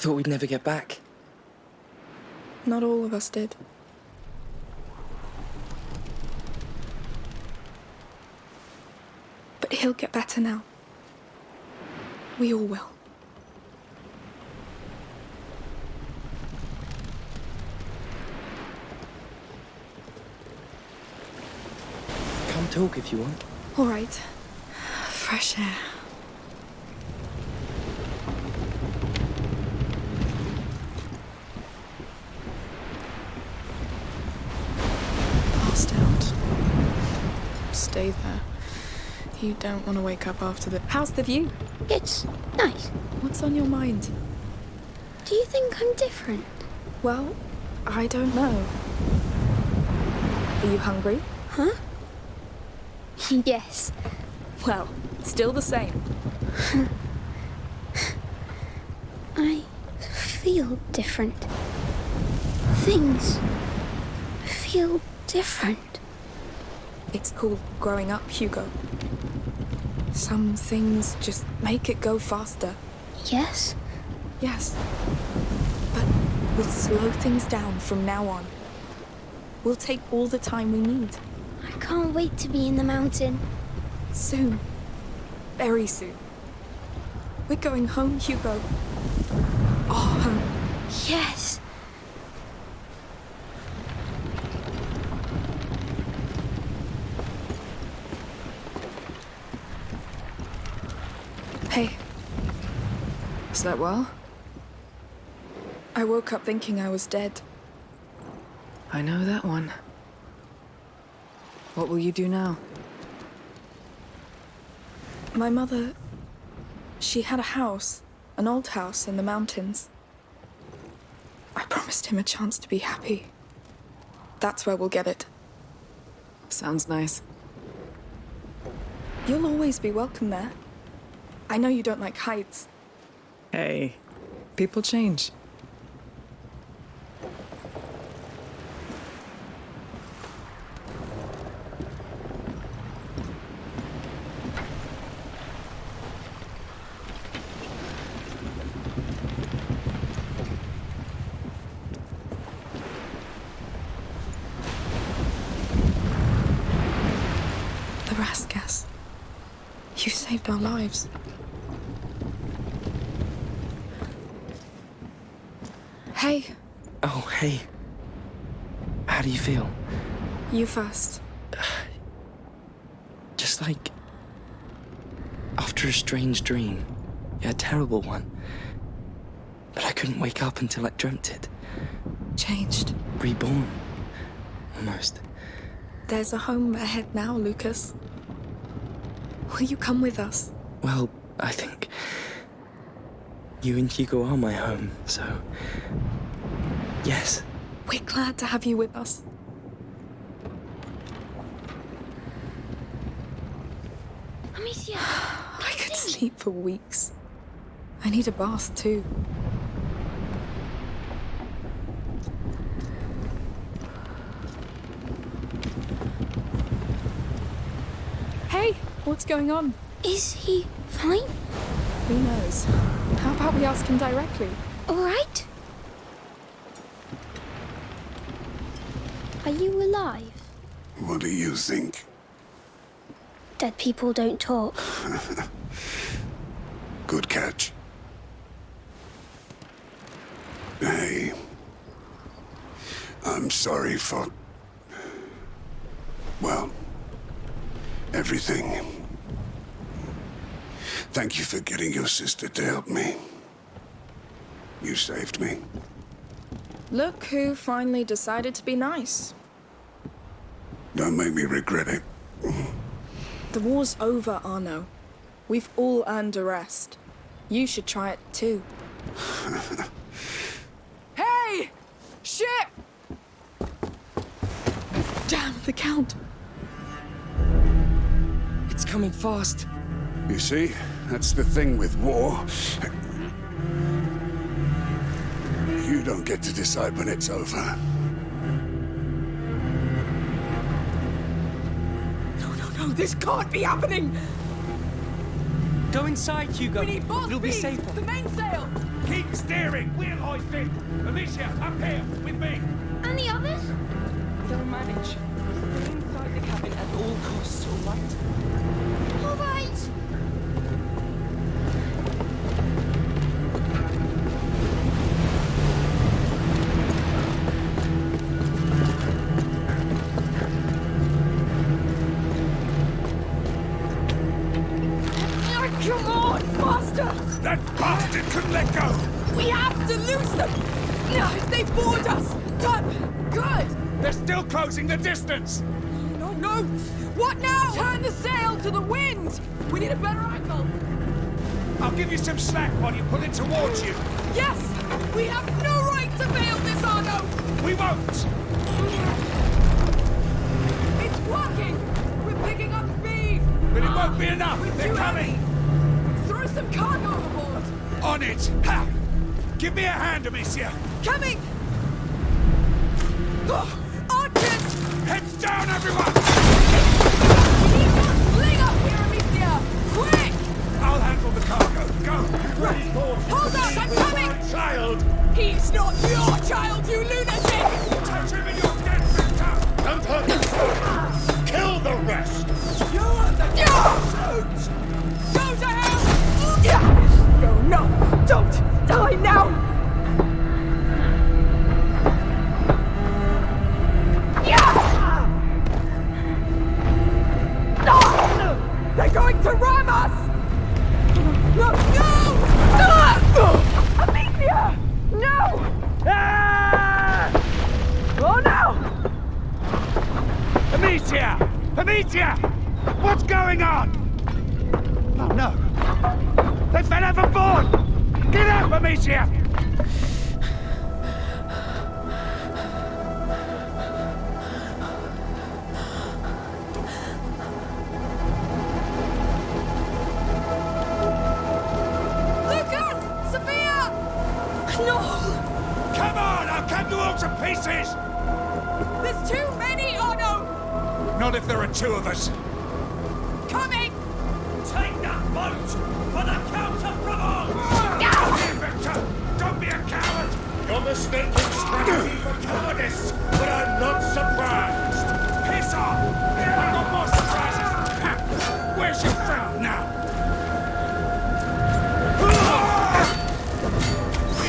thought we'd never get back. Not all of us did. But he'll get better now. We all will. Come talk if you want. All right. Fresh air. Passed out. Stay there. You don't want to wake up after the. How's the view? It's nice. What's on your mind? Do you think I'm different? Well, I don't know. Are you hungry? Huh? yes. Well, still the same. I feel different. Things feel different. It's called growing up, Hugo. Some things just make it go faster. Yes? Yes. But we'll slow things down from now on. We'll take all the time we need. I can't wait to be in the mountain. Soon. Very soon. We're going home, Hugo. Our home. Yes. Hey, Slept well? I woke up thinking I was dead. I know that one. What will you do now? My mother. She had a house, an old house in the mountains. I promised him a chance to be happy. That's where we'll get it. Sounds nice. You'll always be welcome there. I know you don't like heights. Hey, people change. The Raskas. You saved our lives. Hey, Oh, hey. How do you feel? you first. Just like. After a strange dream. Yeah, a terrible one. But I couldn't wake up until I dreamt it. Changed. Reborn. Almost. There's a home ahead now, Lucas. Will you come with us? Well, I think. You and Hugo are my home, so. Yes. We're glad to have you with us. Amicia, I could sleep for weeks. I need a bath too. Hey, what's going on? is he fine? Who knows? How about we ask him directly? All right? Are you alive? What do you think? Dead people don't talk. Good catch. Hey. I'm sorry for. Well, everything. Thank you for getting your sister to help me. You saved me. Look who finally decided to be nice. Don't make me regret it. The war's over, Arnaud. We've all earned a rest. You should try it too. Hey! Shit! Damn, the Count! It's coming fast. You see, that's the thing with war. You don't get to decide when it's over. This can't be happening! Go inside, Hugo. We need both It'll be speeds. safer. The mainsail! Keep steering! We'll hoist it! Amicia, up here, with me! And the others? They'll manage. Stay inside the cabin at all costs, all right? All right. Closing the distance! No, no! What now? Turn the sail to the wind! We need a better angle! I'll give you some slack while you pull it towards you. Yes! We have no right to fail this, Arnaud! We won't! It's working! We're picking up speed! But it won't be enough! We're They're coming! heavy. Throw some cargo overboard! On it! Ha! Give me a hand, Amicia! Coming! They fell overboard! Get up, Amicia! Lucas! Sophia! No! Come on! I'll cut you all to pieces! There's too many, oh, Arnaud! Not if there are two of us. Coming! Take that boat for the Count of Provence! Here, Victor! Don't be a coward! You're mistaking strategy for cowardice, but I'm not surprised! Piss off! I've got more surprises! Where's your friend now?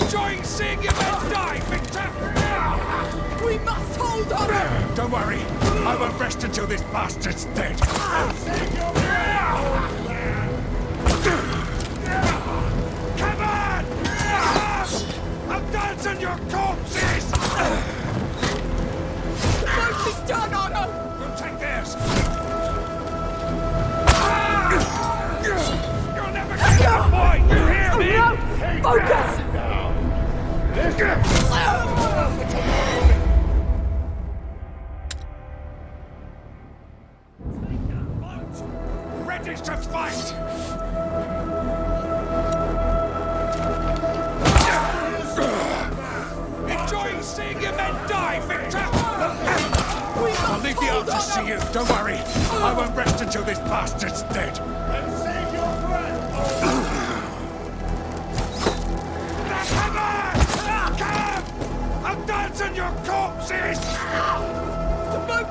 Enjoying seeing you men die, Victor! We must hold on! Don't worry, I won't rest until this bastard's dead. Come on! I'll dance on your corpses! Take theirs. You'll never! You hear me?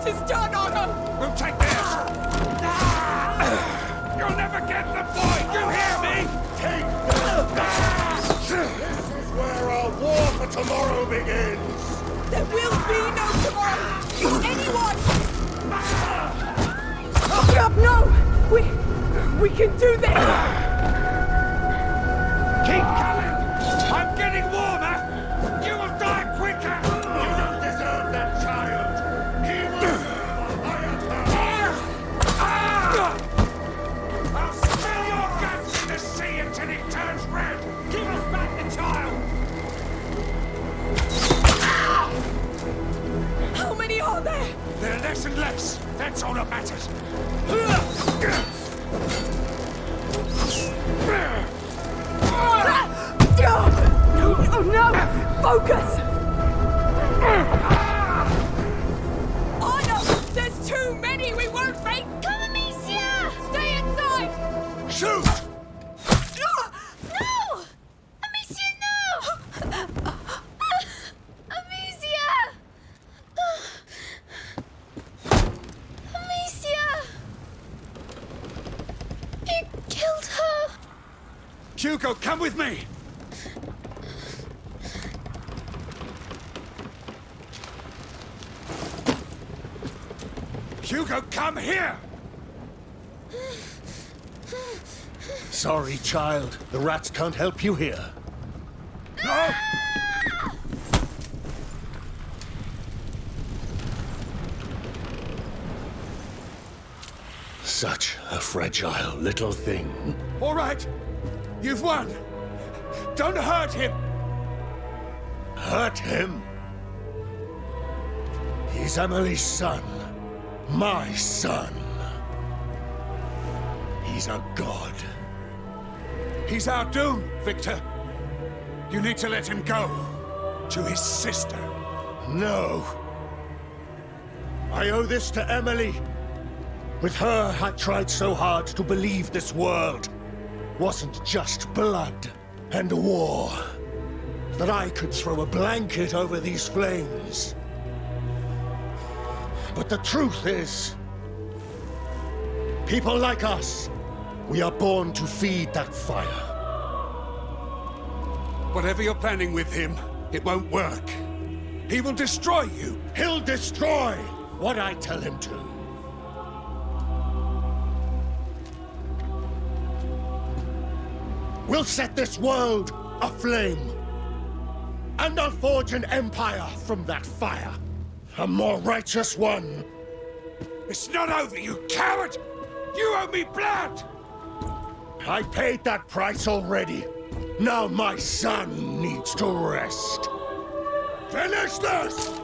Is done, Arnaud! We'll take theirs! Ah! You'll never get the boy, you hear me? Take this! This is where our war for tomorrow begins! There will be no tomorrow! Anyone! Ah! Open up! No! We... we can do this! Less! That's all that matters! Hugo, come with me! Hugo, come here! Sorry, child. The rats can't help you here. No! Such a fragile little thing. All right, you've won. Don't hurt him. Hurt him? He's Emilie's son. My son. He's a god. He's our doom, Victor. You need to let him go. To his sister. No. I owe this to Emily. With her, I tried so hard to believe this world wasn't just blood and war. That I could throw a blanket over these flames. But the truth is, people like us, we are born to feed that fire. Whatever you're planning with him, it won't work. He will destroy you. He'll destroy what I tell him to. We'll set this world aflame. And I'll forge an empire from that fire. A more righteous one. It's not over, you coward! You owe me blood! I paid that price already. Now my son needs to rest. Finish this!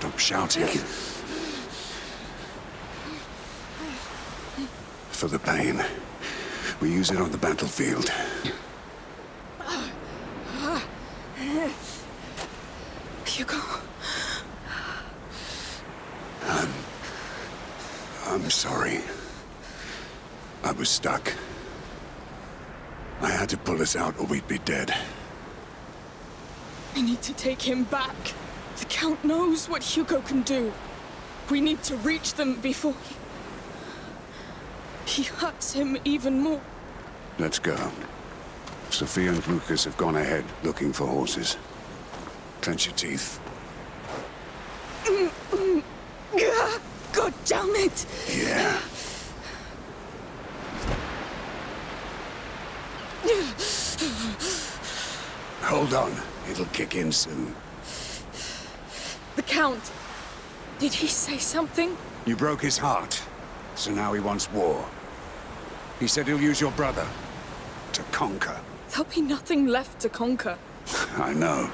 Stop shouting. For the pain. We use it on the battlefield. Hugo. I'm sorry. I was stuck. I had to pull us out or we'd be dead. We need to take him back. The Count knows what Hugo can do. We need to reach them before he... He hurts him even more. Let's go. Sophia and Lucas have gone ahead looking for horses. Clench your teeth. God damn it! Yeah. Hold on. It'll kick in soon. The Count. Did he say something? You broke his heart, so now he wants war. He said he'll use your brother to conquer. There'll be nothing left to conquer. I know.